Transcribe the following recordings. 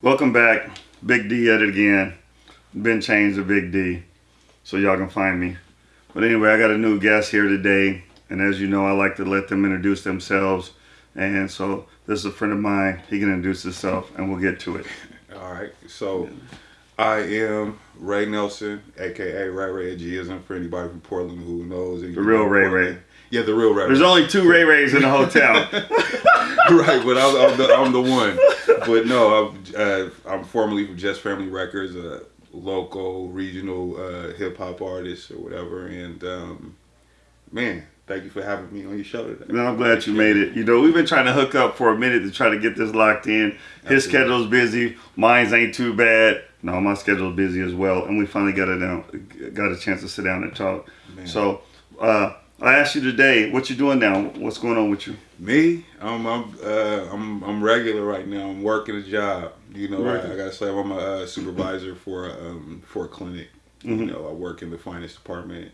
Welcome back. Big D at it again. Been changed to Big D. So y'all can find me. But anyway, I got a new guest here today. And as you know, I like to let them introduce themselves. And so this is a friend of mine. He can introduce himself and we'll get to it. All right. So I am Ray Nelson, aka Ray Ray G isn't for anybody from Portland who knows. The real Ray Ray. Yeah, the real Ray. There's Ray. only two Ray Rays in the hotel. right, but I'm, I'm, the, I'm the one. But no, I'm, uh, I'm formerly from Jus Family Records, a local, regional uh, hip hop artist or whatever. And um, man, thank you for having me on your show today. No, I'm glad you made it. You know, we've been trying to hook up for a minute to try to get this locked in. His Absolutely. schedule's busy. Mine's ain't too bad. No, my schedule's busy as well. And we finally got it down, got a chance to sit down and talk. Man. So, uh, I asked you today, what you doing now? What's going on with you? Me, I'm I'm uh, I'm I'm regular right now. I'm working a job. You know, I, I gotta say I'm a uh, supervisor for a, um, for a clinic. You Mhm. know, I work in the finance department.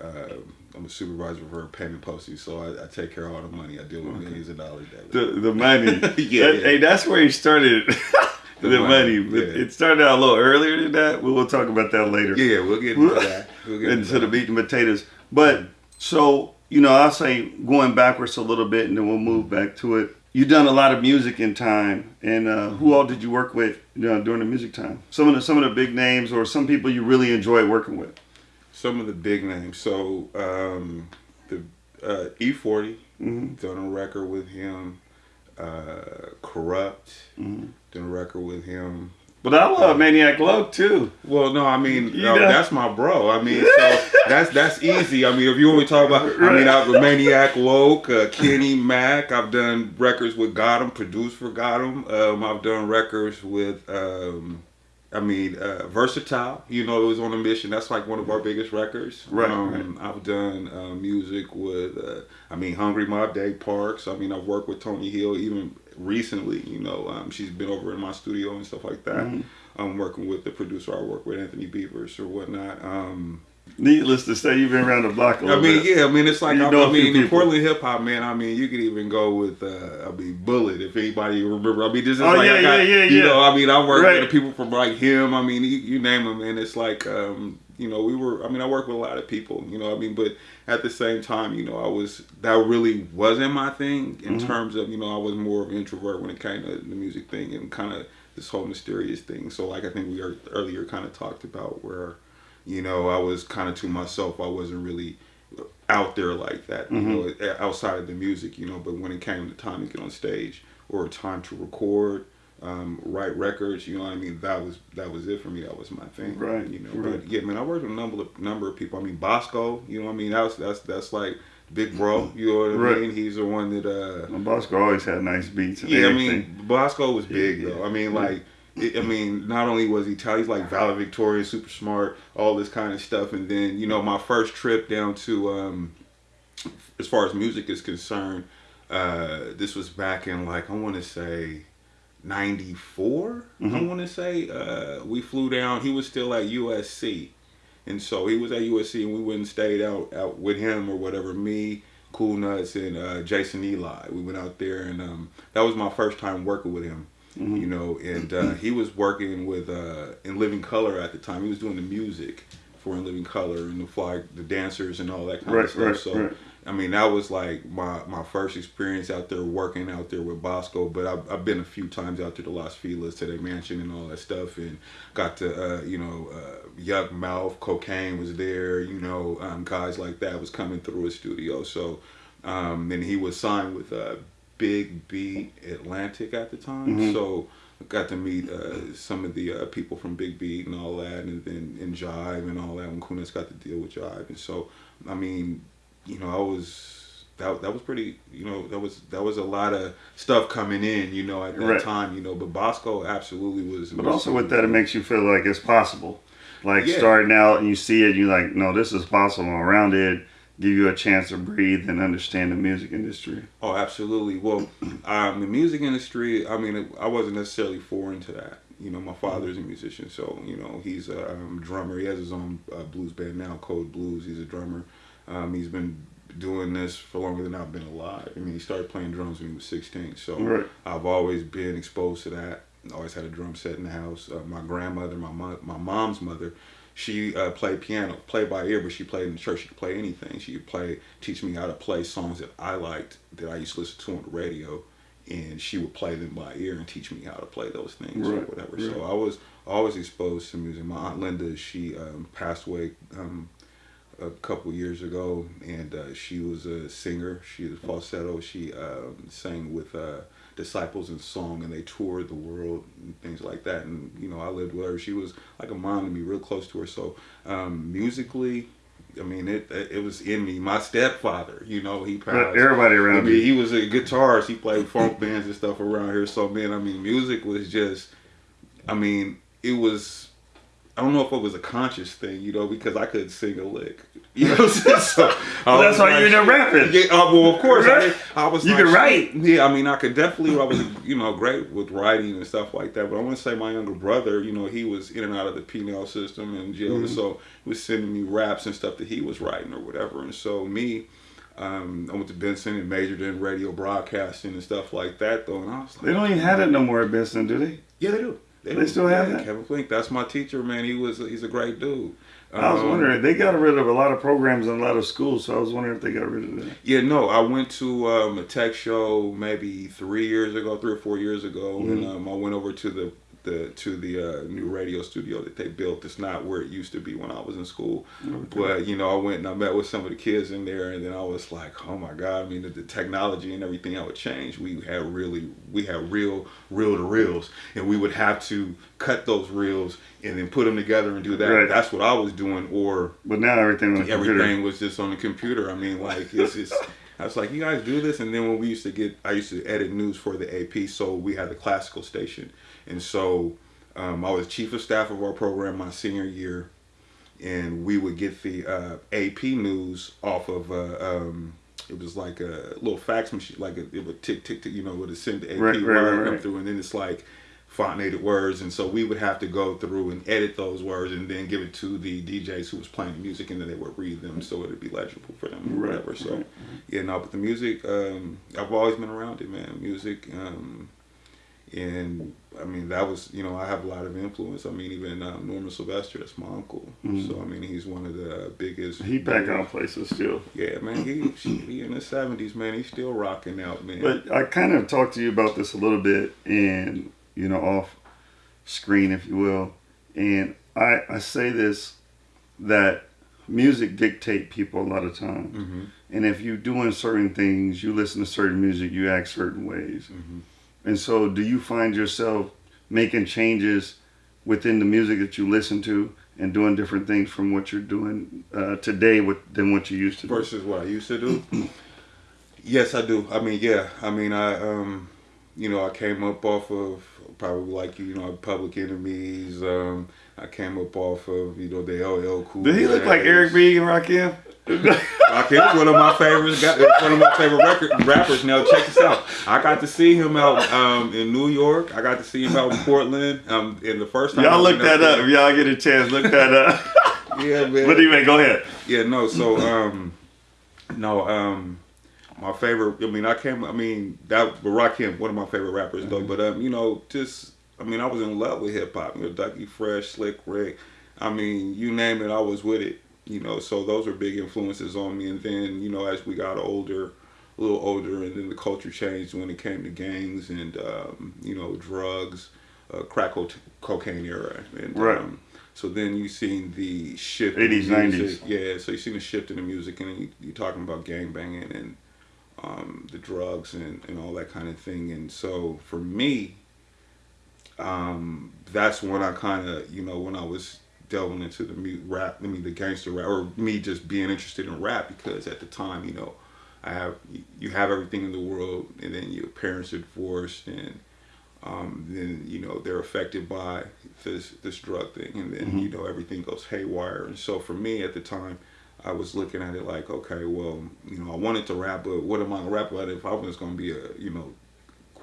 Uh, I'm a supervisor for a payment posting, so I, I take care of all the money. I deal with Okay. millions of dollars daily. The the money. Yeah, That- yeah. Hey, that's where you started. the, The money. money, yeah. It started out a little earlier than that. We will talk about that later. yeah, we'll get into that. We'll get into the that. meat and potatoes. But so you know, I'll say going backwards a little bit, and then we'll move back to it. You've done a lot of music in time, and uh, who all did you work with you know, during the music time? Some of the some of the big names, or some people you really enjoy working with. Some of the big names. So um, the uh, E40 hmm done a record with him. Uh, Kurupt hmm done a record with him. But I love Maniac Love too. Well, no, I mean You no, know- that's my bro. I mean, so that's that's easy. I mean, if you want to talk about, I mean, I've Maniac Woke, uh, Kenny Mack. I've done records with Gotham, produced for Gotham. Um, I've done records with, um, I mean, uh, Versatile. You know, it was on a mission. That's like one of our biggest records. Right, Um, I've done uh, music with, uh, I mean, Hungry Mob, Dave Parks. I mean, I've worked with Tony Hill even recently. You know, um, she's been over in my studio and stuff like that. Mhm. I'm working with the producer I work with, Anthony Beavers or whatnot. Um, Needless to say, you've been around the block a I mean, bit. yeah, I mean, it's like, You I, know I mean, in. Portland hip hop, man, I mean, you could even go with, uh, I mean, Bullet, if anybody remember. I mean, this is Oh, like, yeah, got, yeah, yeah, you yeah. know, I mean, I work Right. with people from like him, I mean, you, you name them, and it's like, um, you know, we were, I mean, I work with a lot of people, you know, I mean, but at the same time, you know, I was, that really wasn't my thing in Mhm. terms of, you know, I was more of an introvert when it came to the music thing and kind of this whole mysterious thing. So, like, I think we are, earlier kind of talked about where, you know, I was kind of to myself, I wasn't really out there like that, you know, outside of the music, you know. But when it came to time to get on stage or time to record, um, write records, you know what I mean, that was that was it for me. That was my thing, Right, You know, right. but yeah, man, I worked with a number of number of people. I mean, Bosko, you know, what I mean, that's that's that's like big bro. You know what I Right. mean? He's the one that. uh Bosko always had nice beats and yeah, I mean, Bosko was big Yeah, though. I mean, like, I mean, not only was he talented, he's like valedictorian, super smart, all this kind of stuff. And then, you know, my first trip down to, um, as far as music is concerned, uh, this was back in like I want to say. 94 I Mhm. want to say uh, we flew down he was still at USC and so he was at USC and we went and stayed out out with him or whatever me Cool Nutz and uh, Jason Eli we went out there and um, that was my first time working with him Mhm. you know and uh, he was working with uh, in Living Color at the time he was doing the music for in Living Color and the fly the dancers and all that kind Right, of stuff right, so right. I mean, that was like my, my first experience out there working out there with Bosko. But I've, I've been a few times out to the Los Feliz, to their mansion and all that stuff, and got to, uh, you know, uh, Yukmouth, Cocaine was there, you know, um, guys like that was coming through his studio. So, um, and he was signed with uh, Big Beat Atlantic at the time. Mhm. So, I got to meet uh, some of the uh, people from Big Beat and all that, and then and Jive and all that. When Kunis got to deal with Jive, and so I mean, you know, I was that that was pretty. You know, that was that was a lot of stuff coming in. You know, at that Right. time. You know, but Bosko absolutely was. But was also with that, it makes you feel like it's possible. Like Yeah. starting out and you see it, you're like, no, this is possible. Around it, give you a chance to breathe and understand the music industry. Oh, absolutely. Well, um, the music industry. I mean, I wasn't necessarily foreign to that. You know, my father's a musician, so you know he's a um, drummer. He has his own uh, blues band now, Code Blues. He's a drummer. Um, he's been doing this for longer than I've been alive. I mean, he started playing drums when he was 16. So Right. I've always been exposed to that. always had a drum set in the house. Uh, my grandmother, my mom, my mom's mother, she uh, played piano, played by ear, but she played in the church. She could play anything. She could play, teach me how to play songs that I liked that I used to listen to on the radio, and she would play them by ear and teach me how to play those things Right, or whatever. right. So I was always exposed to music. My aunt Linda, she um, passed away um, a couple years ago, and uh, she was a singer. She was falsetto. She um, sang with uh, disciples in song, and they toured the world and things like that. And you know, I lived with her. She was like a mom to me, real close to her. So um, musically. I mean, it it was in me. My stepfather, you know, he passed. everybody I around mean, you. he was a guitarist. He played funk bands and stuff around here. So, man, I mean, music was just, I mean, it was, I don't know if it was a conscious thing, you know, because I couldn't sing a lick. You know what I'm saying? So, Well, that's why like, you ended up rapping. Yeah, uh, well, of course. I, Right? I was You like, could write. Yeah, I mean, I could definitely, I was, you know, great with writing and stuff like that. But I want to say my younger brother, you know, he was in and out of the penal system and jail. Mm-hmm. So he was sending me raps and stuff that he was writing or whatever. And so me, um, I went to Benson and majored in radio broadcasting and stuff like that, though. And I was like, They don't even have it no more at Benson, do they? yeah, they do. They still have yeah, that? Kevin Flink, that's my teacher, man. He was, he's a great dude. I was Um, wondering. They got rid of a lot of programs in a lot of schools, so I was wondering if they got rid of that. Yeah, no, I went to um, a tech show maybe three years ago, three or four years ago, and Mm-hmm. um, I went over to the, the to the uh, new radio studio that they built. It's not where it used to be when I was in school, but you know, I went and I met with some of the kids in there, and then I was like, oh my god! I mean, the, the technology and everything that would change. We had really, we had real, reel to reels, and we would have to cut those reels and then put them together and do that. Right. That's what I was doing, or But now everything the everything computer. was just on the computer. I mean, like it's just. I was like, you guys do this, and then when we used to get, I used to edit news for the AP, so we had the classical station, and so um, I was chief of staff of our program my senior year, and we would get the uh, AP news off of. Uh, um, it was like a little fax machine, like a, it would tick tick tick, you know, would send the AP Right, right, right. through, and then it's like fontainated words, and so we would have to go through and edit those words, and then give it to the DJs who was playing the music, and then they would read them, so it'd be legible for them or Right, whatever. So, right. yeah, no, but the music, um, I've always been around it, man. Music, um, and I mean that was, you know, I have a lot of influence. I mean, even um, Norman Sylvester, that's my uncle. So I mean, he's one of the biggest. He back on places still. Yeah, man, he he in the seventies, man. He's still rocking out, man. But I kind of talked to you about this a little bit, and you know, off screen, if you will. And I I say this that music dictate people a lot of times. Mhm. And if you're doing certain things, you listen to certain music, you act certain ways. Mhm. And so, do you find yourself making changes within the music that you listen to and doing different things from what you're doing uh, today with, than what you used to do? versus what I used to do. yes, I do. I mean, yeah. I mean, I um, you know, I came up off of probably like you know, Public Enemies. Um, I came up off of you know the LL Cool. Did he look like. Eric B. and Rakim? Rakim's one of my favorites. Got one of my favorite record rappers. Now check this out. I got to see him out um, in New York. I got to see him out in Portland. Um, and the first time I Y'all look that up. there- If y'all get a chance, look that up. Yeah, man. but anyway, go ahead. Yeah, no. So, um, no, um, my favorite. I mean, I came. I mean, that Rakim, one of my favorite rappers, though. But um, you know, just I mean, I was in love with hip hop. You know, Ducky Fresh, Slick Rick. I mean, you name it, I was with it. You know, so those were big influences on me. And then, you know, as we got older, a little older, and then the culture changed when it came to gangs and um, you know drugs, uh, crack co- cocaine era, and Right. um, so then you seen the shift. in 80s, music. 90s. Yeah, so you seen the shift in the music, and you, you're talking about gang banging and um, the drugs and, and all that kind of thing. And so for me, um, that's when I kind of, you know, when I was delving into the rap, I mean, the gangster rap, or me just being interested in rap because at the time, you know, I have you have everything in the world, and then your parents are divorced, and um, then you know they're affected by this this drug thing, and then you know everything goes haywire. And so for me at the time, I was looking at it like, okay, well, you know, I wanted to rap, but what am I gonna rap about if I was gonna be a you know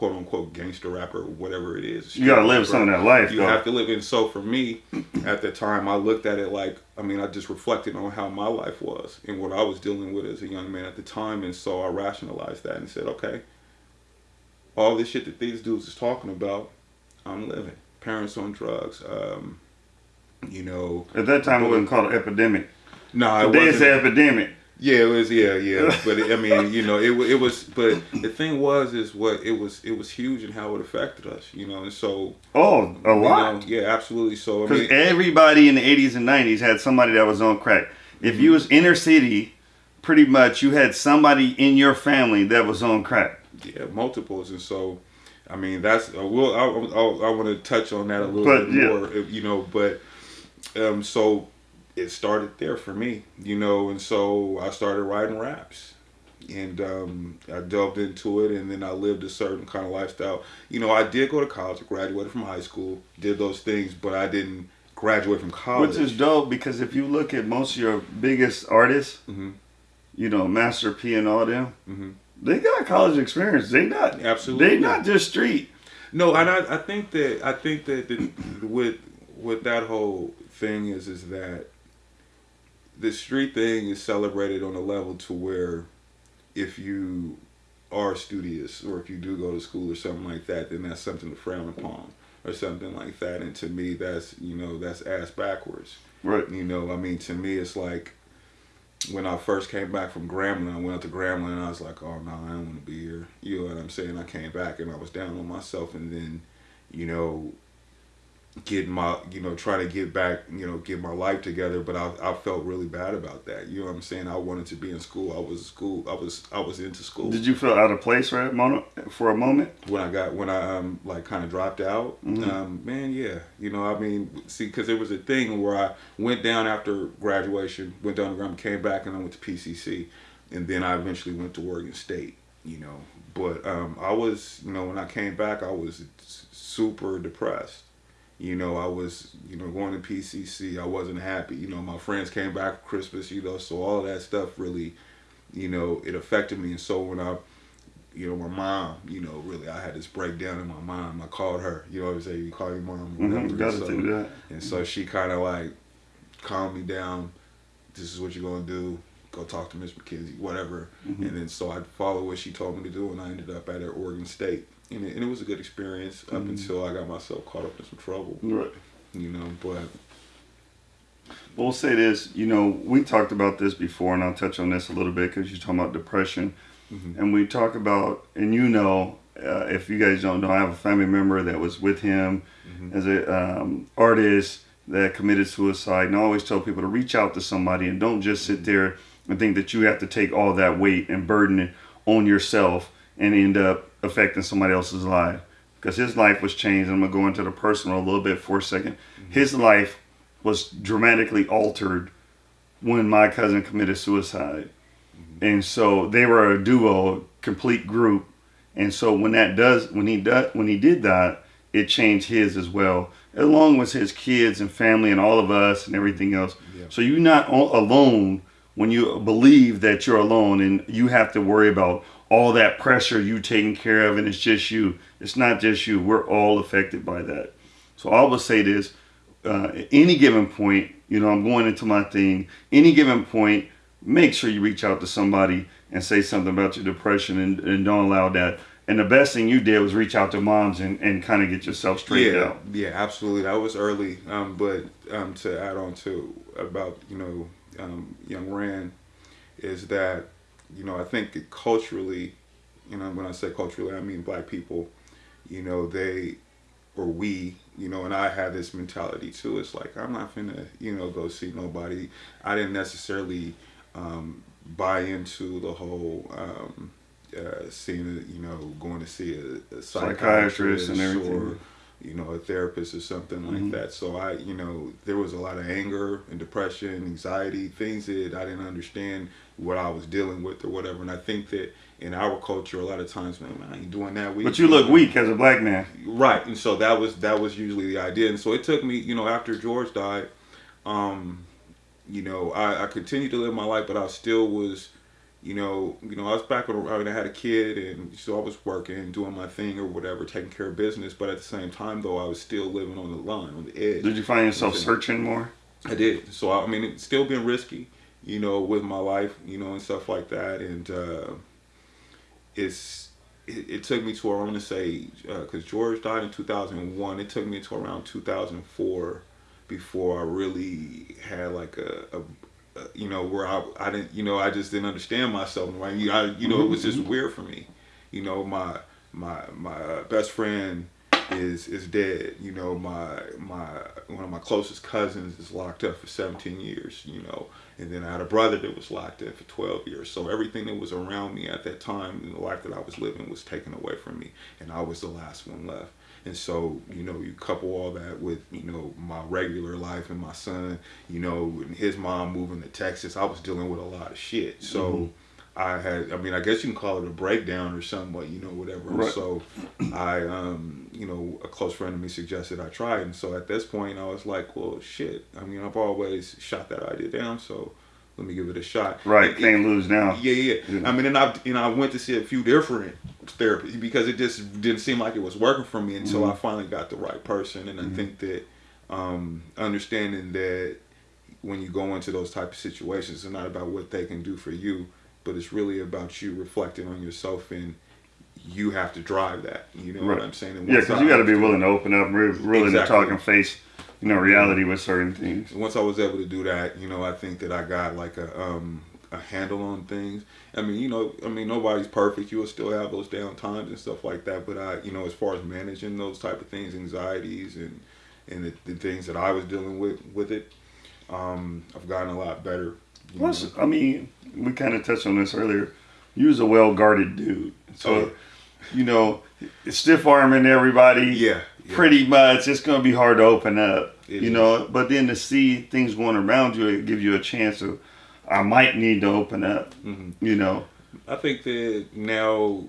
quote unquote gangster rapper or whatever it is. You gotta live some of that life, You though. have to live it. So for me, at the time, I looked at it like, I mean, I just reflected on how my life was and what I was dealing with as a young man at the time. And so I rationalized that and said, okay, all this shit that these dudes is talking about, I'm living. Parents on drugs. Um, you know. At that time, it wasn't called an epidemic. No, it wasn't. an epidemic. Yeah, it was. Yeah, yeah. But it, I mean, you know, it it was. But the thing was, is what it was. It was huge in how it affected us. You know, and so Oh, a lot. know, yeah, absolutely. So I Because mean, everybody in the 80s and 90s had somebody that was on crack. If you was inner city, pretty much you had somebody in your family that was on crack. yeah, multiples, and so. I mean, that's uh, we'll. I, I, I want to touch on that a little But, bit yeah. more, you know. But um, so it started there for me, you know, and so I started writing raps, and um, I delved into it, and then I lived a certain kind of lifestyle. You know, I did go to college, I graduated from high school, did those things, but I didn't graduate from college. Which is dope because if you look at most of your biggest artists, Mhm. you know, Master P and all them, Mhm. they got college experience. They not Absolutely. They not just street. No, and I, I think that I think that the, with with that whole thing is is that the street thing is celebrated on a level to where if you are studious or if you do go to school or something like that, then that's something to frown upon or something like that. And to me, that's you know that's ass backwards. Right. You know, I mean, to me, it's like when I first came back from Grambling, I went up to Grambling and I was like, oh, no, I don't want to be here. You know what I'm saying? I came back and I was down on myself and then, you know, getting my, you know, trying to get back, you know, get my life together. But I, I felt really bad about that. You know what I'm saying? I wanted to be in school. I was school. I was, I was into school. Did you feel out of place for a moment? For a moment? when I got when I um like kind of dropped out, Mhm. um man, yeah, you know, I mean, see, because there was a thing where I went down after graduation, went down to Graham, came back, and I went to PCC, and then I eventually went to Oregon State, you know. But um, I was, you know, when I came back, I was super depressed. You know, I was, you know, going to PCC. I wasn't happy. You know, my friends came back for Christmas. You know, so all that stuff really, you know, it affected me. And so when I you know, my mom, you know, really, I had this breakdown in my mom. I called her, you know what I'm saying? You call your mom, whatever. Mm-hmm. Got to so, do that. And so she kind of like calmed me down. This is what you're going to do. Go talk to Miss McKenzie, whatever. Mhm. And then so I followed what she told me to do, and I ended up at Oregon State. And it, and it was a good experience up Mhm. until I got myself caught up in some trouble, Right. you know. But We'll say this, you know, we talked about this before, and I'll touch on this a little bit because you're talking about depression. Mhm. And we talk about, and you know, uh, if you guys don't know, I have a family member that was with him Mhm. as an um, artist that committed suicide. And I always tell people to reach out to somebody and don't just sit there and think that you have to take all that weight and burden it on yourself and end up affecting somebody else's life. Because his life was changed. I'm going to go into the personal a little bit for a 2nd mm-hmm. His life was dramatically altered when my cousin committed suicide. Mm-hmm. And so they were a duo, complete group. And so when that does, when he does, when he did that, it changed his as well, along with his kids and family and all of us and everything else. Yeah. So you're not alone when you believe that you're alone and you have to worry about all that pressure you taking care of and it's just you. It's not just you. We're all affected by that. So I will say this: uh, at any given point, you know, I'm going into my thing. Any given point, make sure you reach out to somebody and say something about your depression and, and don't allow that. And the best thing you did was reach out to moms and, and kind of get yourself straightened yeah, out. Yeah, absolutely. That was early. Um, but um, to add on to about you know um, young Rand is that you know I think culturally, you know when I say culturally I mean black people, you know they or we you know and I had this mentality too. It's like I'm not finna you know go see nobody. I didn't necessarily um, buy into the whole. Um, uh, seeing, you know, going to see a, a Psychiatrist and everything. or you know, a therapist or something like Mhm. that. So I, you know, there was a lot of anger and depression, anxiety, things that I didn't understand what I was dealing with or whatever. And I think that in our culture, a lot of times, man, I ain't doing that. We, But you look weak as a black man. right? And so that was that was usually the idea. And so it took me, you know, after George died, um, you know, I, I continued to live my life, but I still was. You know, you know, I was back when I mean, I had a kid, and so I was working, doing my thing or whatever, taking care of business. But at the same time, though, I was still living on the line, on the edge. Did you find yourself searching more? I did. So I mean, it's still been risky, you know, with my life, you know, and stuff like that. And uh, it's it, it took me to I want to say because George died in 2001. It took me to around 2004 before I really had like a, a, you know where I I didn't you know I just didn't understand myself right you I, you know it was just weird for me you know my my my uh, best friend is is dead you know my my one of my closest cousins is locked up for 17 years you know and then I had a brother that was locked up for 12 years so everything that was around me at that time in the life that I was living was taken away from me and I was the last one left and so, you know, you couple all that with, you know, my regular life and my son, you know, and his mom moving to Texas, I was dealing with a lot of shit. So mm-hmm. I had, I mean, I guess you can call it a breakdown or something, but you know, whatever. Right. So I, um, you know, a close friend of me suggested I try it. And so at this point, I was like, well, shit. I mean, I've always shot that idea down. So let me give it a shot. Right, can't lose now. Yeah, yeah, yeah. I mean, and I you know I went to see a few different therapists because it just didn't seem like it was working for me until mm-hmm. I finally got the right person, and mm-hmm. I think that um, understanding that when you go into those type of situations, it's not about what they can do for you, but it's really about you reflecting on yourself and you have to drive that. You know right. what I'm saying? And yeah, because you got to be willing to open up, really, willing exactly. to talk and face you know reality with certain things. Once I was able to do that, you know, I think that I got like a um, a handle on things. I mean, you know, I mean nobody's perfect. You will still have those down times and stuff like that. But I, you know, as far as managing those type of things, anxieties and and the, the things that I was dealing with with it, um, I've gotten a lot better. Plus, I mean, we kind of touched on this earlier. You was a well guarded dude, so. Oh, yeah. You know, stiff arming everybody. Yeah pretty much it's going to be hard to open up it you is. know but then to see things going around you it gives you a chance of i might need to open up mm-hmm. you know i think that now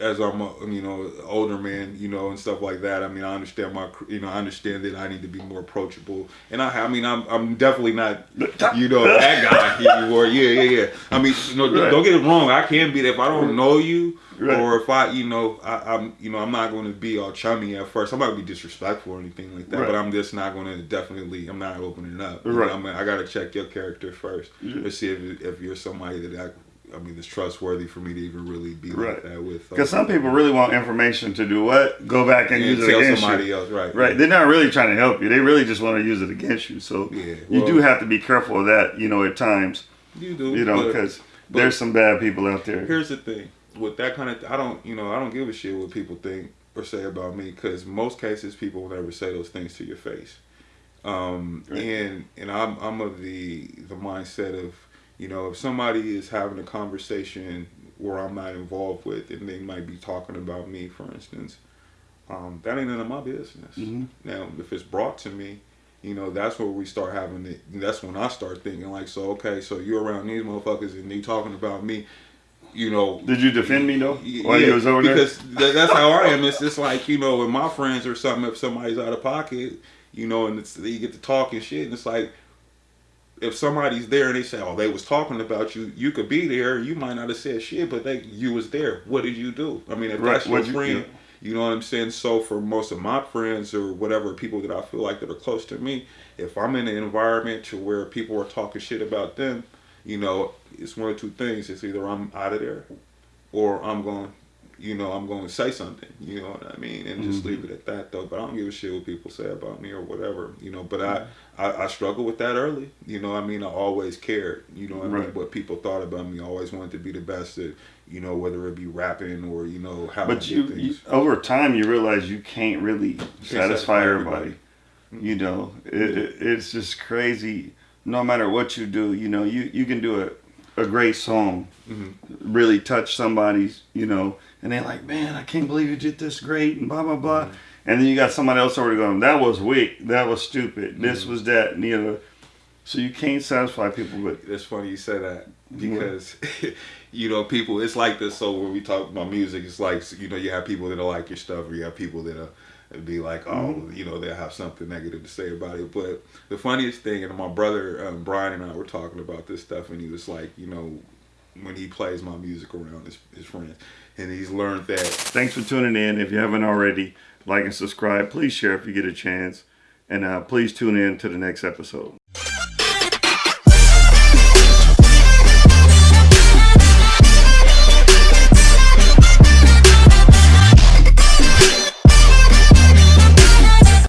as I'm a, you know older man, you know, and stuff like that. I mean, I understand my, you know, I understand that I need to be more approachable, and I, I mean, I'm, I'm definitely not, you know, that guy anymore. Yeah, yeah, yeah. I mean, you know, right. don't get it wrong. I can be that if I don't know you, right. or if I, you know, I, am you know, I'm not going to be all chummy at first. I'm not going to be disrespectful or anything like that, right. but I'm just not going to definitely. I'm not opening up. Right. Know, I, mean, I got to check your character first yeah. to see if if you're somebody that I I mean, it's trustworthy for me to even really be right. like that with. Because some people really want information to do what? Go back and, use it against somebody you. else, right? Right. Yeah. They're not really trying to help you. They really just want to use it against you. So yeah, well, you do have to be careful of that. You know, at times. You do. You know, because there's some bad people out there. Here's the thing with that kind of. I don't. You know, I don't give a shit what people think or say about me because most cases people will never say those things to your face. Um, right. and and I'm I'm of the the mindset of you know, if somebody is having a conversation where I'm not involved with, and they might be talking about me, for instance, um, that ain't none of my business. Mm-hmm. Now, if it's brought to me, you know, that's where we start having it. That's when I start thinking, like, so okay, so you're around these motherfuckers and they talking about me. You know, did you defend me though while yeah, you was over because there? that's how I am. It's just like you know, with my friends or something. If somebody's out of pocket, you know, and it's, you get to talking shit, and it's like, if somebody's there and they say, "Oh, they was talking about you," you could be there. You might not have said shit, but they you was there. What did you do? I mean, if right. that's your you, friend, yeah. you know what I'm saying. So for most of my friends or whatever people that I feel like that are close to me, if I'm in an environment to where people are talking shit about them, you know, it's one of two things. It's either I'm out of there, or I'm going you know, I'm going to say something, you know what I mean, and just mm-hmm. leave it at that though. But I don't give a shit what people say about me or whatever, you know. But I, I, I struggle with that early, you know. I mean, I always cared, you know, I right. mean, what people thought about me. I always wanted to be the best at, you know, whether it be rapping or you know how. But you, you, over time, you realize you can't really satisfy, satisfy, everybody. everybody. Mm-hmm. You know, it, it, it's just crazy. No matter what you do, you know, you you can do a, a great song, mm-hmm. really touch somebody's, you know and they're like, man, I can't believe you did this great, and blah blah blah. Mm-hmm. And then you got somebody else already going, that was weak, that was stupid, mm-hmm. this was that, and you know. So you can't satisfy people with. It's funny you say that because, you know, people. It's like this. So when we talk about music, it's like you know you have people that like your stuff, or you have people that are be like, oh, mm-hmm. you know, they'll have something negative to say about it. But the funniest thing, and my brother um, Brian and I were talking about this stuff, and he was like, you know, when he plays my music around his, his friends, and he's learned that. Thanks for tuning in. If you haven't already, like and subscribe. Please share if you get a chance. And uh, please tune in to the next episode.